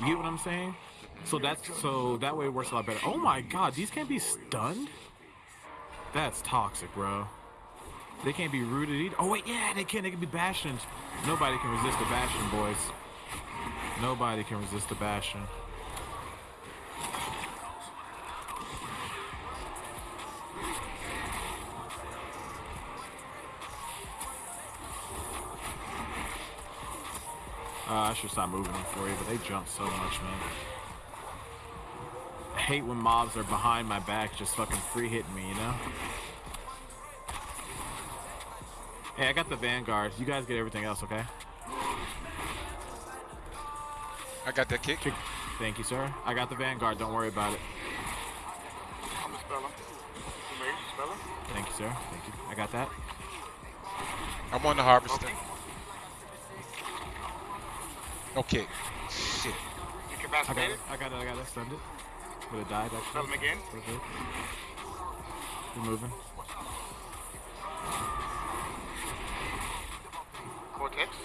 You get what I'm saying? So that's so that way it works a lot better. Oh my god, these can't be stunned? That's toxic, bro. They can't be rooted either. Oh wait, yeah, they can. They can be bastions. Nobody can resist the bastion, boys. Nobody can resist the bastion. Uh, I should stop moving them for you, but they jump so much, man. I hate when mobs are behind my back just fucking free hitting me, you know? Hey, I got the Vanguard. You guys get everything else, okay? I got that kick. Kick- Thank you, sir. I got the Vanguard. Don't worry about it. I'm a speller. You made speller? Thank you, sir. Thank you. I got that. I'm on the harvester. Okay. Shit. You I got it. I got it. I got it. Stunned it. Would have died, actually. Spell him again. Pretty good. We're moving. Cortex.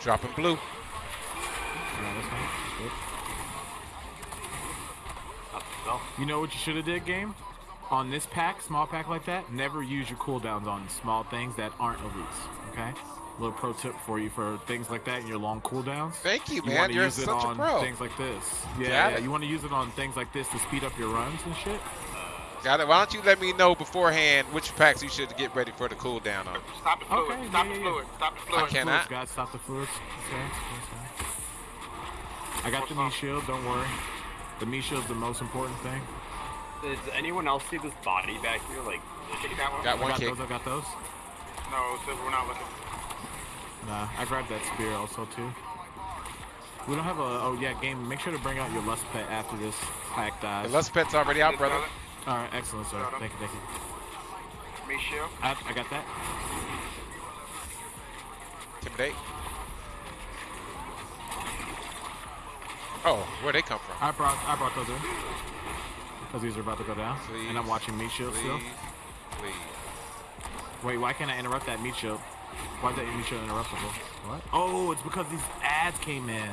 Dropping blue. Yeah, that's fine. Good. No. You know what you should have did, game? On this pack, small pack like that, never use your cooldowns on small things that aren't elites. Okay? Little pro tip for you for things like that in your long cooldowns. Thank you, You man. want to You're use it such a on pro. things like this. Yeah, Got yeah. You want to use it on things like this to speed up your runs and shit. Got it. Why don't you let me know beforehand which packs you should get ready for the cooldown on? Stop the fluid. Okay, Stop yeah, the yeah, yeah. fluid. Stop the fluid. can't- Fluids, I- guys, stop the fluids. Okay, okay. I got the knee shield. Don't worry. The knee shield's the most important thing. Does anyone else see this body back here? Like, Kick that one. Got I got kick. those. I got those. No, so we're not looking. Nah, I grabbed that spear also too. We don't have a. Oh yeah, game. Make sure to bring out your lust pet after this pack dies. The lust pet's already out, brother. All right, excellent, sir. Thank you, thank you. Me shield. I, I got that. Intimidate. Oh, where'd they come from? I brought I brought those in because these are about to go down, and I'm watching meat shield still. Please, please. Wait, why can't I interrupt that meat shield? Why is that meat shield interruptible? What? Oh, it's because these ads came in.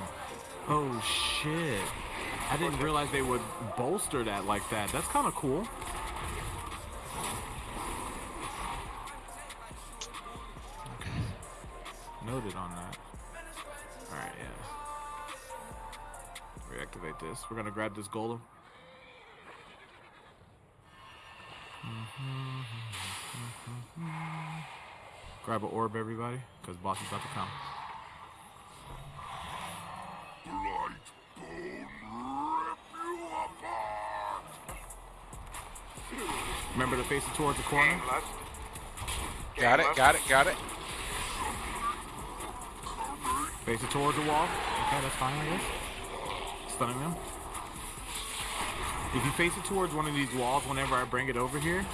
Oh shit! I didn't realize they would bolster that like that. That's kind of cool. Noted on that. All right, yeah. Reactivate this. We're gonna grab this golem. Grab an orb, everybody, because boss is about to come. Remember to face it towards the corner. Gang lust. Gang Got it, got it, got it. Face it towards the wall. Okay, that's fine, I guess. Stunning them. If you face it towards one of these walls whenever I bring it over here,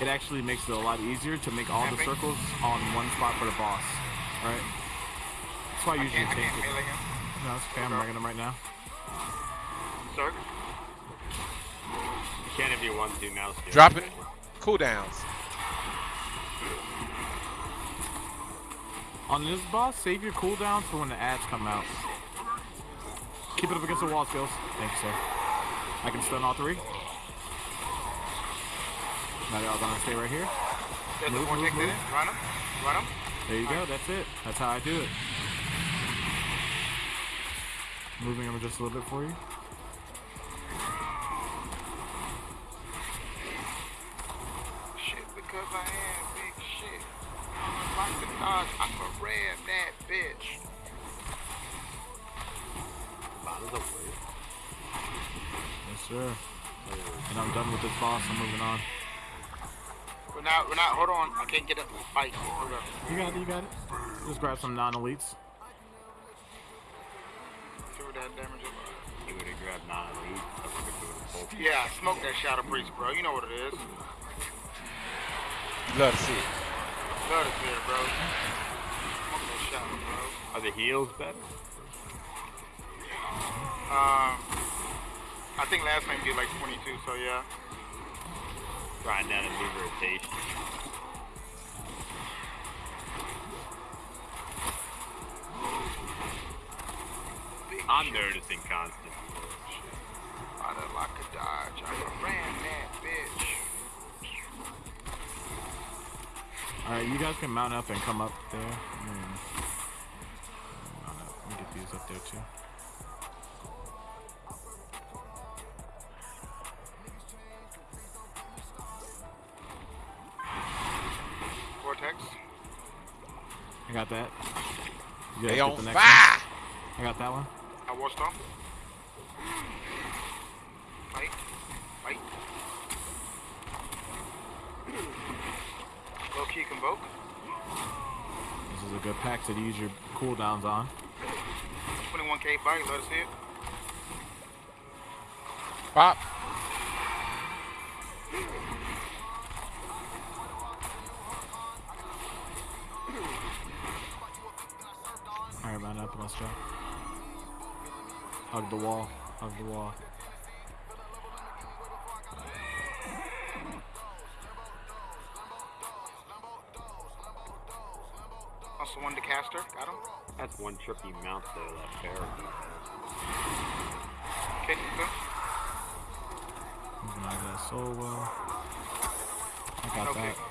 it actually makes it a lot easier to make all the circles on one spot for the boss. Alright? That's why I I usually can't, I take it. melee him. No, it's okay, I'm bringing them right now. Sir. you can't if you want to now. Stu. Dropping cooldowns. On this boss, save your cooldowns for when the ads come out. Keep it up against the wall, skills. Thank you, sir. I can stun all three. Now y'all gonna stay right here. There's Move, a vortex move, move. Run him. Run him. There you go. That's it. That's how I do it. Moving them just a little bit for you. Shit, because I am big shit. I'm like the dog. I'm a ram that bitch. Bottoms up, please. Yes, sir. And I'm done with this boss. I'm moving on. We're not. We're not. Hold on. I can't get up and fight. Hold up. You got it. You got it. Just grab some non-elites. See what that damage is. He would have grabbed nine elite. I would have put a full. Yeah, smoke that Shadow Priest, bro. You know what it is. Love to see it. Blood is here, bro. Smoke that Shadow, bro. Are the heals better? Um, I think last time did like 22, so yeah. Grind down and move rotation. I'm noticing constant. I done like a dodge. I ran that bitch. Alright, you guys can mount up and come up there. Mm. Mount. Let me get these up there too. Got that. You They on the next fire. one? I got that one. I War Stomp. Fight. Fight. Low key convoke. This is a good pack to use your cooldowns on. 21k bite. Let us see it. Pop. All right, mount up. Let's go. Hug the wall. Hug the wall. Also one to caster. Got him. That's one trippy mount though, that bear. Okay, good. Moving out of that solo. I got Okay. that.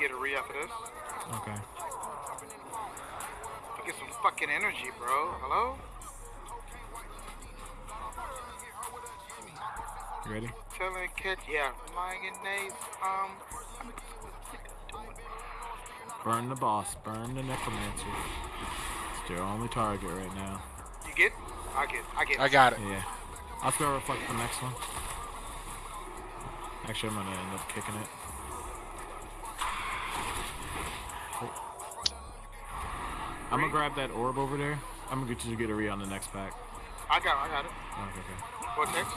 Get a re after this. Okay. Get some fucking energy, bro. Hello? You ready? Telling catch. Yeah. Mayonnaise. Um. Burn the boss. Burn the necromancer. It's their only target right now. You get? I get. I get. I got it. Yeah. I'll spell reflect the next one. Actually, I'm gonna end up kicking it. I'm gonna grab that orb over there. I'm gonna get you to get a re on the next pack. I got. I got it. Oh, okay, okay. Vortex.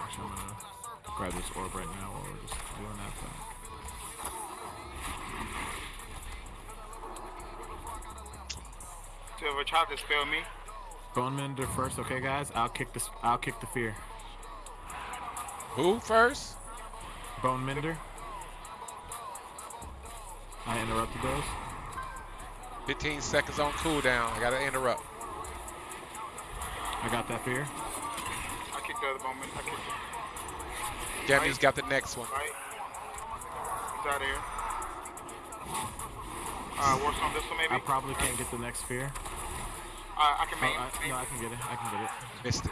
Actually, I'm gonna grab this orb right now while we're just doing that thing. Silver tried to spell me. Bone Mender first, okay, guys. I'll kick this. I'll kick the fear. Who first? Bone Mender. I interrupted those. 15 seconds on cooldown. I gotta interrupt. I got that fear. I kicked the other moment. I kicked it. Jamie's got the next one. Right. He's out of here. Uh, works on this one maybe. I probably can't get the next fear. Uh, I can Oh, main. I, no, I can get it. I can get it. Missed it.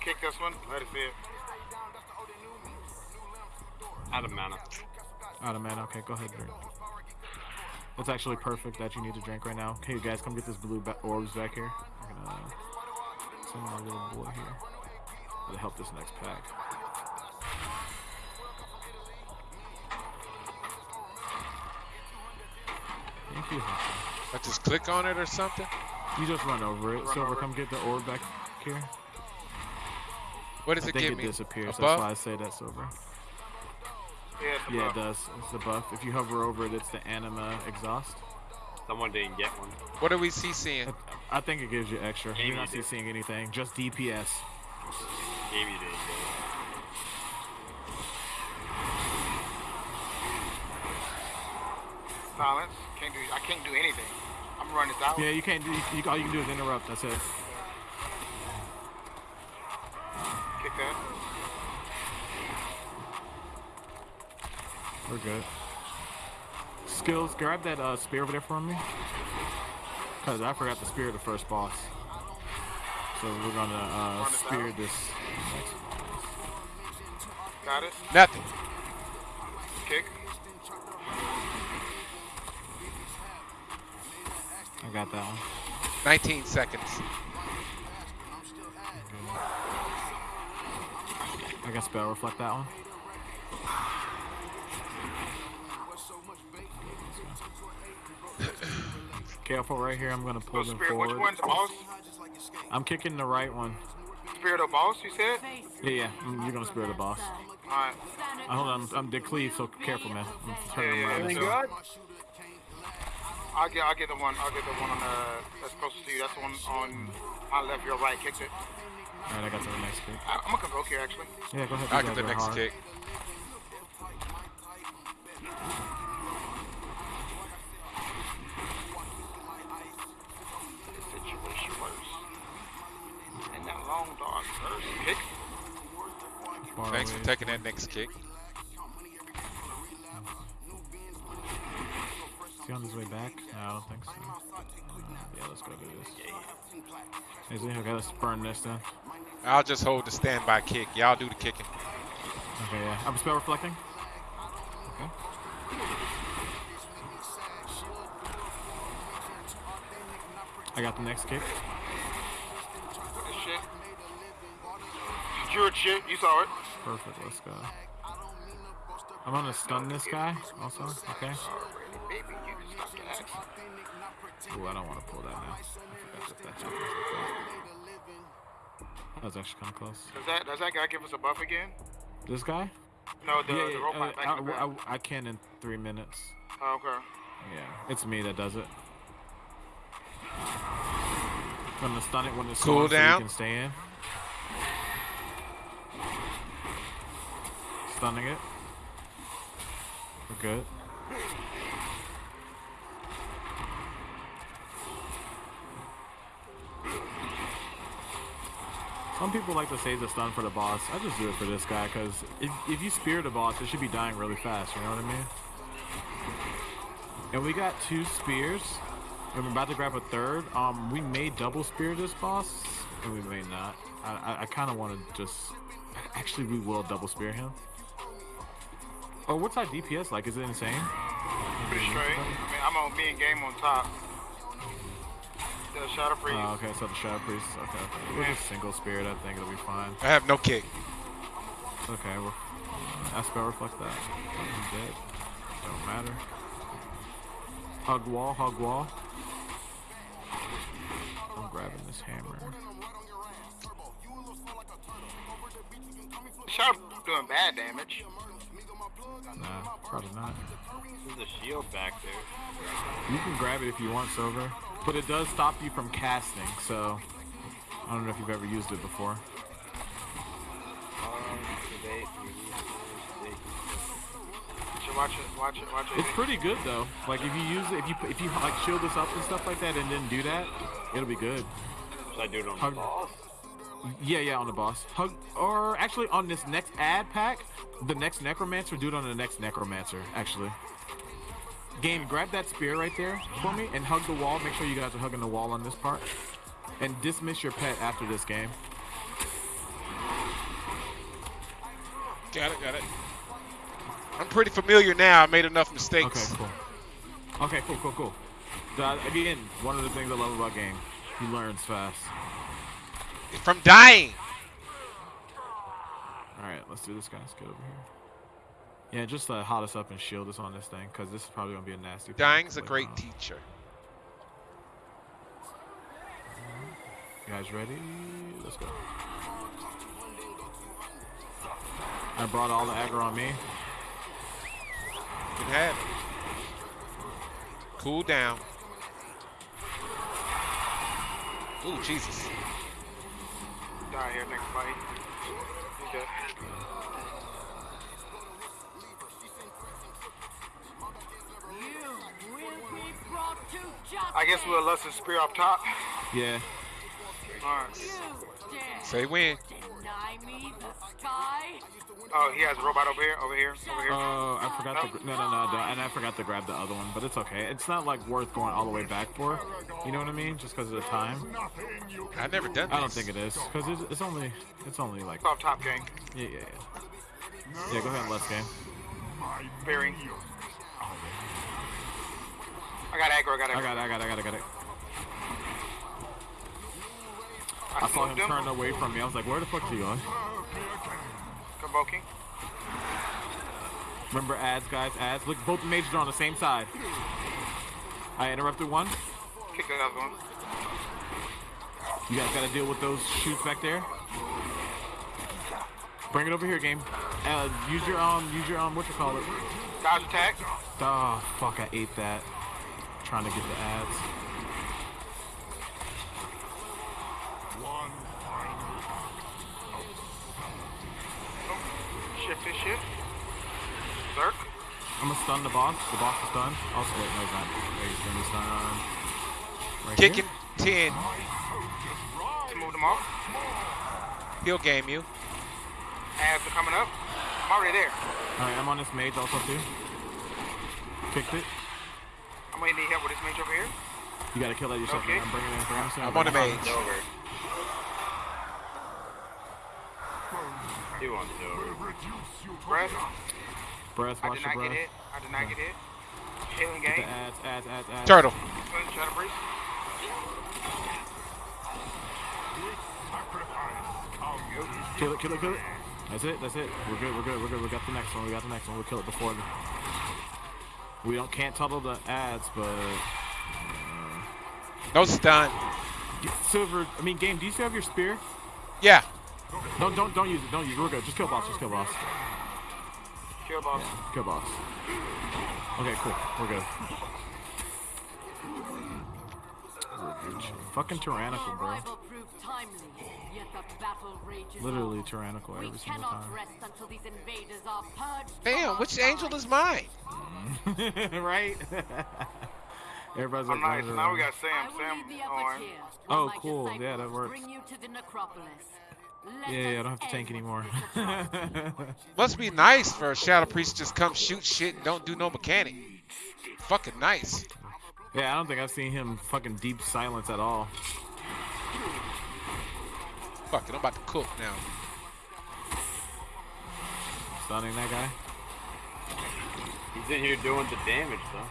Kick this one. Let it see it. Out of mana. Out of mana. Okay, go ahead, drink. That's actually perfect that you need to drink right now. Okay, you guys, come get this blue orbs back here. I'm gonna uh, send my little boy here to help this next pack. Thank you. I just click on it or something. You just run over it. Run Silver, over come get the orb back here. What does I it give it me? disappears. That's why I say that, Silver. Yeah, it's Yeah, it does. It's the buff. If you hover over it, it's the anima exhaust. Someone didn't get one. What are we CCing? I think it gives you extra. Maybe You're not it did. seeing anything. Just DPS. Maybe didn't get it. Silence. Can't do. I can't do anything. I'm running this out. Yeah, you can't do. You, all you can do is interrupt. That's it. Kick that. We're good. Skills, grab that uh, spear over there for me. Cause I forgot the spear of the first boss. So we're gonna uh, spear this. Got it. Nothing. Kick. I got that one. 19 seconds. I got spell reflect that one. Careful right here. I'm gonna So pull them spirit. forward. Which one? The boss. I'm kicking the right one. Spirit of boss. You said. Yeah, yeah. mm, You're gonna spear the boss. All right. Uh, hold on, I'm, I'm Dick Cleve, so careful, man. I'm turning Yeah, yeah, around. yeah. So- stuff. I'll get. I'll get the one. I'll get the one on the. That's closest to you. That's the one on my left. Your right. Kicked it. All right, I got to the next kick. I, I'm gonna convoke here actually. Yeah, go ahead. I you get the next hard. kick. Kick. Far Thanks away. for taking that next kick. Is he on his way back? No, I don't think so. Uh, yeah, let's go do this. Is he? Okay, let's burn this then. I'll just hold the standby kick. Y'all do the kicking. Okay, yeah. I'm spell reflecting. Okay. I got the next kick. Good shit. Secured shit. You saw it. Perfect, let's go. I'm gonna stun this guy also. Okay. Alrighty, baby. You can stop that. Ooh, I don't want to pull that now. I forgot that that happens like that. That was actually kind of close. Does that does that guy give us a buff again? This guy? No, the, yeah, the yeah, robot uh, back I, the I, back. I can in three minutes. Oh, okay. Yeah, it's me that does it. Gonna stun it when it's Cool on so down. you can stay in. Stunning it. We're good. Some people like to save the stun for the boss. I just do it for this guy because if, if you spear the boss, it should be dying really fast. You know what I mean? And we got two spears. And we're about to grab a third. Um, we may double spear this boss, and we may not. I, I, I kind of want to just. Actually, we will double spear him. Oh, what's our DPS like? Is it insane? Pretty straight. I mean, I'm on me and game on top. The shadow freeze. Oh, okay, so the Shadow Priest. Okay, okay. We're just single spirit. I think it'll be fine. I have no kick. Okay, well, I spell reflect that. I'm dead. Don't matter. Hug wall, hug wall. I'm grabbing this hammer. Shadow doing bad damage. Nah, probably not. There's a shield back there. You can grab it if you want, Silver. But it does stop you from casting, so I don't know if you've ever used it before. Um, debate, release, mistake. Should watch it, watch it, watch it. It's pretty good though. Like if you use it, if you if you like shield this up and stuff like that, and then do that, it'll be good. Should I do it on Hug- the boss? Yeah, yeah, on the boss. Hug, or actually on this next ad pack, the next necromancer, do it on the next necromancer. Actually, game, grab that spear right there for me and hug the wall. Make sure you guys are hugging the wall on this part, and dismiss your pet after this game. Got it, got it. I'm pretty familiar now. I made enough mistakes. Okay, cool. Okay, cool, cool, cool. Uh, again, one of the things I love about game, he learns fast. From dying. All right, let's do this, guys. Get over here. Yeah, just uh, hot us up and shield us on this thing, because this is probably gonna be a nasty. Dying's a great on. teacher. You guys ready? Let's go. I brought all the aggro on me. Can have. Cool down. Ooh, Jesus. Die here next fight. He's dead. I guess we'll let us spear up top. Yeah. Alright. Say when. Deny me the sky? Oh, he has a robot over here, over here, over here. Oh, I forgot to. No, no, no, no, and I forgot to grab the other one, but it's okay. It's not like worth going all the way back for. You know what I mean? Just because of the time. I've never done this. I don't think it is, because it's, it's only it's only like It's off top, gang. yeah, yeah, yeah. Yeah, go ahead and let's game. Bearing. I got aggro, I got aggro. I got it, I got it, I got it, I got it. I I saw him him. turn away from me. I was like, where the fuck are you going? Convoking. Remember ads, guys, ads. Look, both the mages are on the same side. I interrupted one. Kick the other one. You guys gotta deal with those shoots back there. Bring it over here, game. Uh, use your um, use your um, what you call it? Dodge attack. Oh fuck, I ate that. Trying to get the ads. Shift this shit. Zerk. I'm gonna stun the boss. The boss is stunned. Also, wait, no, he's not. Wait, he's gonna be stunned. Right Kicking here. 10. Let's move them off. He'll game you. Ads are coming up. I'm already there. All right, I'm on this mage also too. Kicked it. I'm gonna need help with this mage over here. You gotta kill that yourself. Okay. man. I'm bringing it in. Bringing it in. I'm on the bringing it mage. Silver. Two on silver. Breath. in. Breath, I watch did your not get breath. hit. I did not get hit. Healing Get the game. ads, ads, ads, ads. Turtle. Swing, Shadow Breeze. Kill it, kill it, kill it. That's it, that's it. We're good, we're good, we're good. We got the next one, we got the next one. We'll kill it before the... We don't can't tuttle the ads, but uh, No stun. silver. I mean, game. Do you still have your spear? Yeah. Don't don't don't use it. Don't use it. We're good. Just kill boss. Just kill boss. Kill boss. Kill boss. Okay, cool. We're good. Fucking tyrannical, bro. arrival proved timely, yet the battle rages Literally tyrannical every single time. rest until these invaders are purged. from Damn, which angel is mine? right? Everybody's Oh, like, nice. Now we got Sam. Sam lead the upper on. Oh, cool. Yeah, that works. Bring you to the necropolis. Nah." Let Yeah, yeah, I don't have to tank anymore. Must be nice for a Shadow Priest to just come shoot shit and don't do no mechanic. Fucking nice. yeah, I don't think I've seen him fucking deep silence at all. Fuck it, I'm about to cook now. Stunning that guy. He's in here doing the damage though.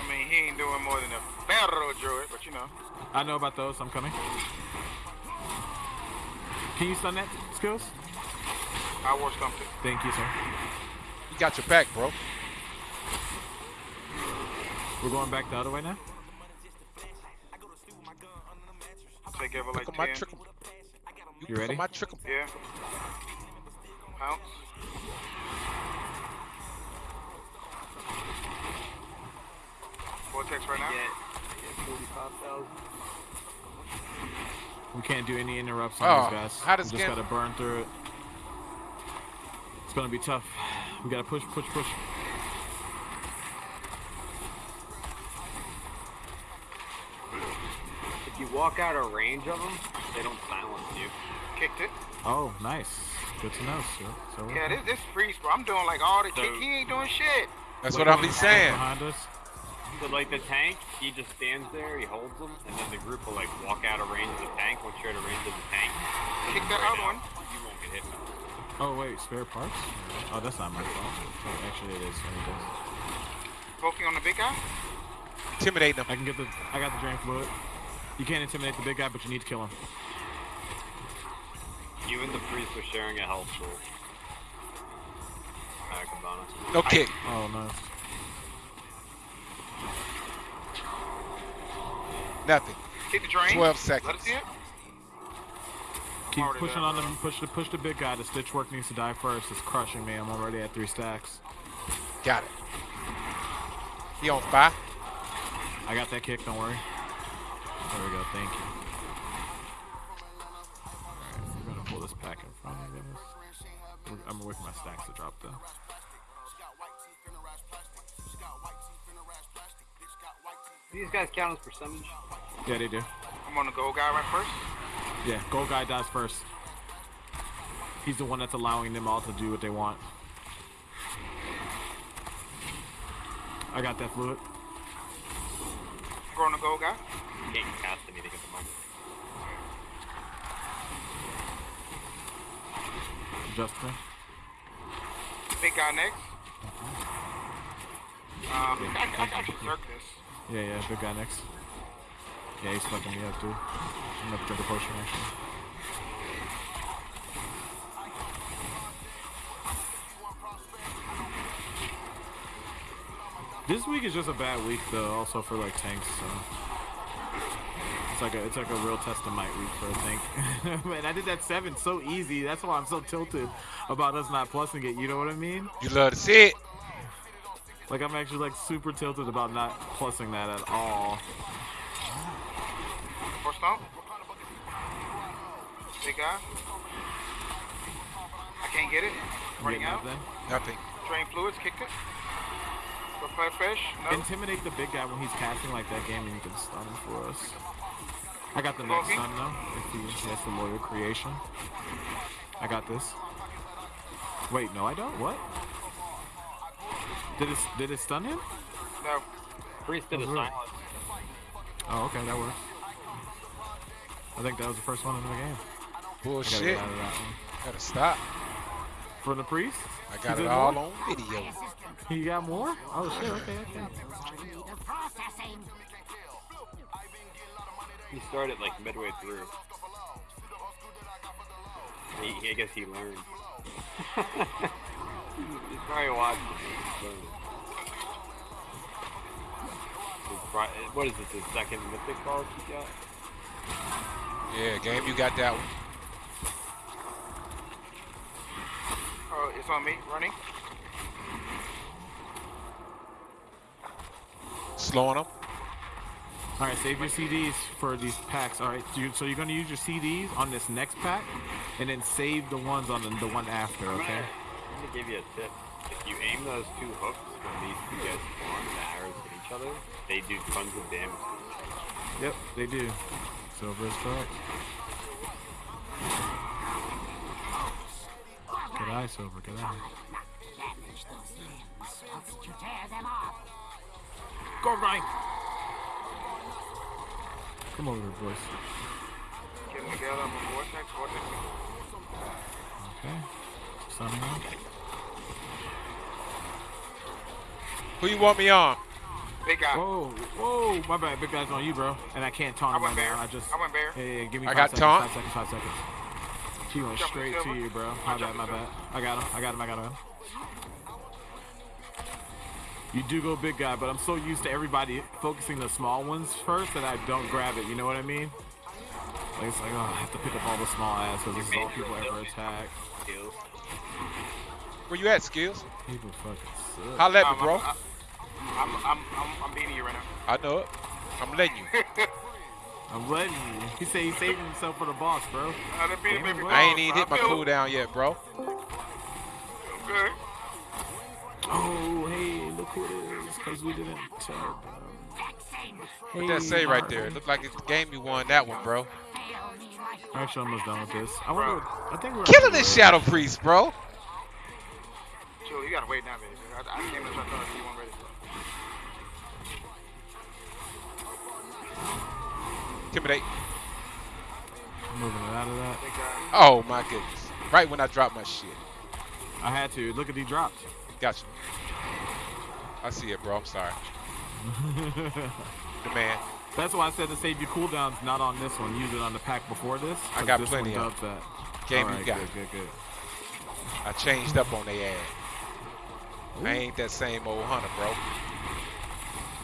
I mean, he ain't doing more than a battle druid, but you know. I know about those. I'm coming. Can you stun that, skills? I war stumped it. Thank you, sir. You got your back, bro. We're going back the other way now. Take ever like my 10. trickle. You trickle ready? My trickle. Yeah. Pounce. Vortex right now. Get, get 45,000. We can't do any interrupts on Oh, these guys. how does we just gotta burn through it. It's gonna be tough. We gotta push, push, push. If you walk out of range of them, they don't silence you. Kicked it. Oh, nice. Good to know, sir. So Yeah, this this priest, bro. I'm doing like all the So- kick. He ain't doing shit. That's what I'll be saying. Behind us. So like the tank, he just stands there, he holds them, and then the group will like walk out of range of the tank. Once you're out of range of the tank, Kick that other one. you won't get hit. Oh wait, spare parts? Oh, that's not my fault. Oh, actually, it is. Let me guess. Focusing on the big guy. Intimidate them. I can get the. I got the drain fluid. You can't intimidate the big guy, but you need to kill him. You and the priest are sharing a health pool. Alright, Cabana. No kick. Oh no. Nothing. Kick the drain. 12 seconds. Keep pushing on bro. them. Push the push the big guy. The Stitchwerk needs to die first. It's crushing me. I'm already at three stacks. Got it. He on fire. I got that kick. Don't worry. There we go. Thank you. Alright, we're gonna pull this pack in front of us. I'm waiting for my stacks to drop though. These guys count as percentage. Yeah, they do. I'm on the gold guy right first. Yeah, gold guy dies first. He's the one that's allowing them all to do what they want. I got that fluid. I'm going to gold guy. You can't cast anything at the moment. Justin. Big guy next. Um, I, I, I can circ this. Yeah, yeah, big guy next. Yeah, he's fucking me up too. I'm gonna drink a potion actually. This week is just a bad week though, also for like tanks. So it's like a it's like a real test of might week for a tank. Man, I did that seven so easy. That's why I'm so tilted about us not plussing it. You know what I mean? You love to see it. Like I'm actually like super tilted about not plussing that at all. Four stomp. Big guy. I can't get it. You Running out. that then? Nothing. Drain fluids. Kicked it. Prepare fish. No. Intimidate the big guy when he's casting like that game and you can stun him for us. I got the next Okay. stun though. If he has the loyal creation. I got this. Wait, no, I don't. What? Did it did it stun him? No. Priest did a Oh, really? silence. Oh, okay, that works. I think that was the first one in the game. I gotta Bullshit. get out of that one. Gotta stop. For the priest? I got it all more? on video. He got more? Oh shit, okay, okay. He started like midway through. He, he- I guess he learned. He's probably watching. He's learning. He's pro- What is this? the second mythic boss he got? Yeah, game, you got that one. Oh, it's on me. Running. Slowing them. All right, save your CDs for these packs. All right, so, you, so you're gonna use your CDs on this next pack, and then save the ones on the, the one after. I'm Okay. Gonna, give you a tip. If you aim those two hooks when these two guys spawn, the arrows hit each other, they do tons of damage. Yep, they do. Silver is correct. Good eye, Silver. Good eye. Go right. Come over here, boys. Get them together. I'm a vortex. Vortex. Okay. Sunning up. Who you want me on? Big guy. Whoa, whoa, my bad. Big guy's on you, bro. And I can't taunt I him right went bear. now. I just. I went bear. Yeah, yeah, give me I five got seconds, taunt. Five seconds, five seconds. She went Jumping straight to you, bro. I My bad, my silver. bad. I got him, I got him, I got him. You do go big guy, but I'm so used to everybody focusing the small ones first that I don't grab it. You know what I mean? Like it's like, oh, I have to pick up all the small ass because this is all people ever attack. Skills. Where you at, Skills? People fucking suck. Holla at me, bro. I'm, I'm, I'm, I'm, I'm beating you right now. I know it. I'm letting you. I'm letting you. He said he's saving himself for the boss, bro. I done beat him Damn, every bro. I ain't even hit my feel cooldown yet, bro. Good. Oh, hey, look who it is, because we didn't tell them. What that say right there? It looked like it's the game you won that one, bro. Actually, I'm almost done with this. I wonder. I think we're Killing this. Shadow Priest, bro. Chill, you gotta wait now, baby. I, I came in and started you weren't ready. Intimidate. Moving out of that. Oh my goodness. Right when I dropped my shit. I had to. Look at he dropped. Gotcha. I see it, bro. I'm sorry. the man. That's why I said to save your cooldowns, not on this one. Use it on the pack before this. I got this plenty one of that. Game Alright, you got. Good, good, good. I changed up on they ass. I ain't that same old hunter, bro.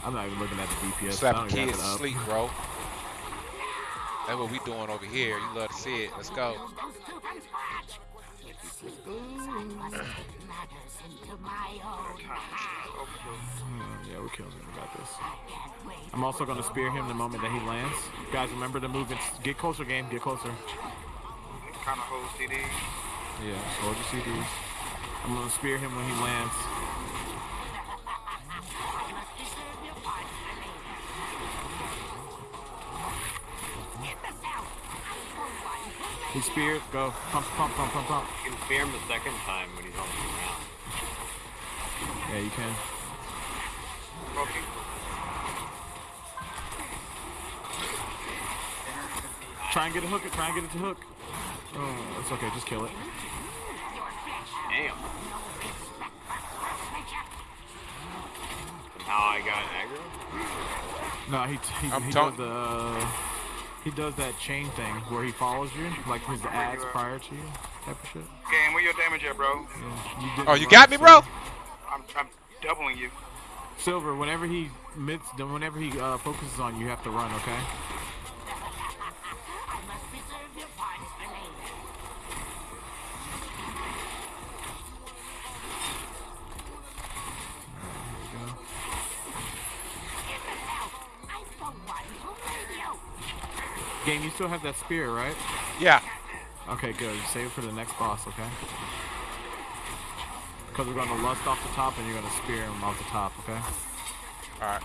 I'm not even looking at the DPS. Slapping kids to sleep, bro. That's what we doing over here. You love to see it. Let's go. Yeah, we killed him. We got this. I'm also going to spear him the moment that he lands. Guys, remember the move and get closer, game. Get closer. Kind of hold CD. Yeah, hold your CDs. I'm going to spear him when he lands. He speared. Go. Pump, pump, pump, pump, pump. You can spear him the second time when he's on the ground. Yeah, you can. Okay. Try and get a hook. Try and get it to hook. Oh, it's okay. Just kill it. Damn. And how I got aggro? No, he he, I'm he tell- does the uh, he does that chain thing where he follows you, like his ads prior to you, type of shit. Game, where your damage at, bro? Yeah. You Oh, you got me, bro? I'm, I'm doubling you. Silver, whenever he mids, then whenever he uh, focuses on you, you have to run. Okay. Still have that spear, right? Yeah. Okay, good. Save it for the next boss, okay? Because we're going to lust off the top and you're going to spear him off the top, okay? All right.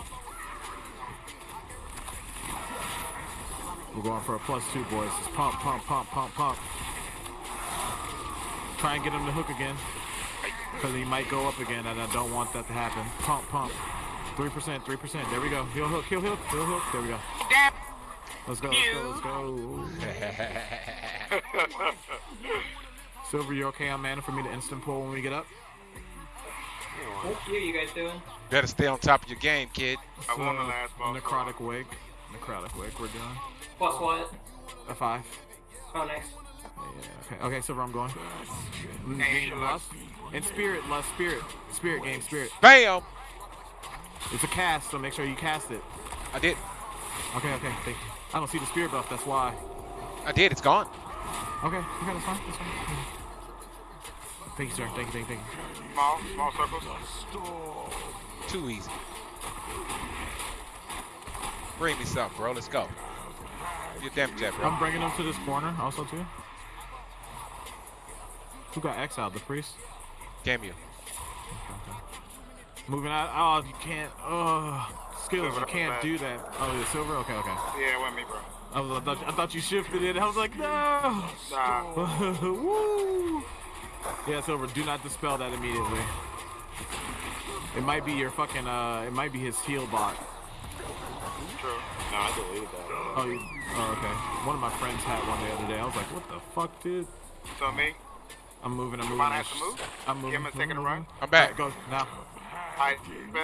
We're going for a plus two, boys. Just pump, pump, pump, pump, pump. Try and get him to hook again. Because he might go up again, and I don't want that to happen. Pump, pump. 3%, 3%. There we go. He'll hook, he'll hook, he'll hook. There we go. Damn. Let's go, let's go, let's go. Silver, you okay on mana for me to instant pull when we get up? Oh, what you, you guys doing? Better stay on top of your game, kid. I won the last boss. Necrotic wake. Necrotic wake, we're doing. Plus what? A five. Oh, nice. Yeah, okay, okay, Silver, I'm going. Hey, Gain look. lust. And spirit, lust, spirit. Spirit game, spirit. Bam! It's a cast, so make sure you cast it. I did. Okay, okay, thank you. I don't see the spear buff, that's why. I did. It's gone. Okay, okay, that's fine, that's fine. Thank you, sir. Thank you, thank you, thank you. Small, small circles. Too easy. Bring me something, bro. Let's go. Your damage at, bro. I'm bringing them to this corner also, too. Who got exiled? The priest? Damn you. Moving out. Oh, you can't. Oh, skills. You can't do that. Oh, the silver? Okay, okay. Yeah, it wasn't me, bro. I, was, I, thought, I thought you shifted it. I was like, no. Nah. Woo. Yeah, silver. Do not dispel that immediately. It might be your fucking. Uh, it might be his heal bot. True. No, I deleted that. Oh, you, oh, okay. One of my friends had one the other day. I was like, what the fuck, dude? So me. I'm moving. I'm moving. Might have to move. I'm moving. Give him a second to moving, run. I'm back. Alright, go now. I.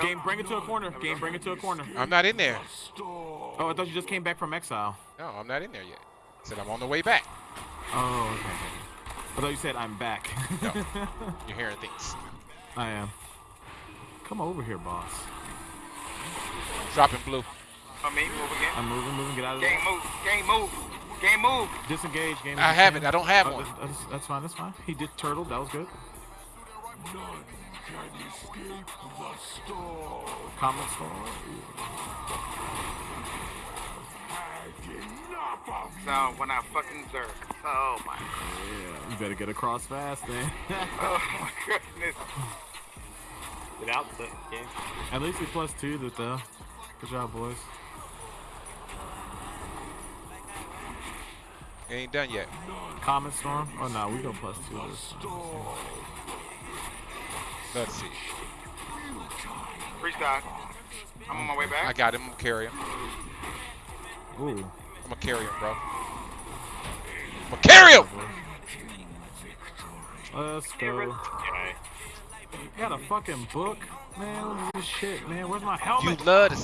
Game, bring it to a corner. Game, bring it to a corner. I'm not in there. Oh, I thought you just came back from exile. No, I'm not in there yet. I Said I'm on the way back. Oh, okay. okay. I thought you said I'm back. No. You're hearing things. I am. Come over here, boss. Dropping blue. So me. Move again. I'm moving, moving. Get out of here. Game there. move. Game move. Game move. Disengage. Game. I have it. I don't have Oh, one. that's, that's, that's fine. That's fine. He did turtle. That was good. Comet storm. So when I fucking zerk. Oh my. Yeah, you better get across fast, man. Oh my goodness. Get out the game. At least we plus two that though. Good job, boys. It ain't done yet. Comet storm. Oh no, we go plus two this time. Let's see. Freestyle. I'm on my way back. I got him. I'm gonna carry him. Ooh. I'm gonna carry him, bro. I'm gonna carry him. Let's go. Okay. Got a fucking book, man. What is this shit, man? Where's my helmet? You love to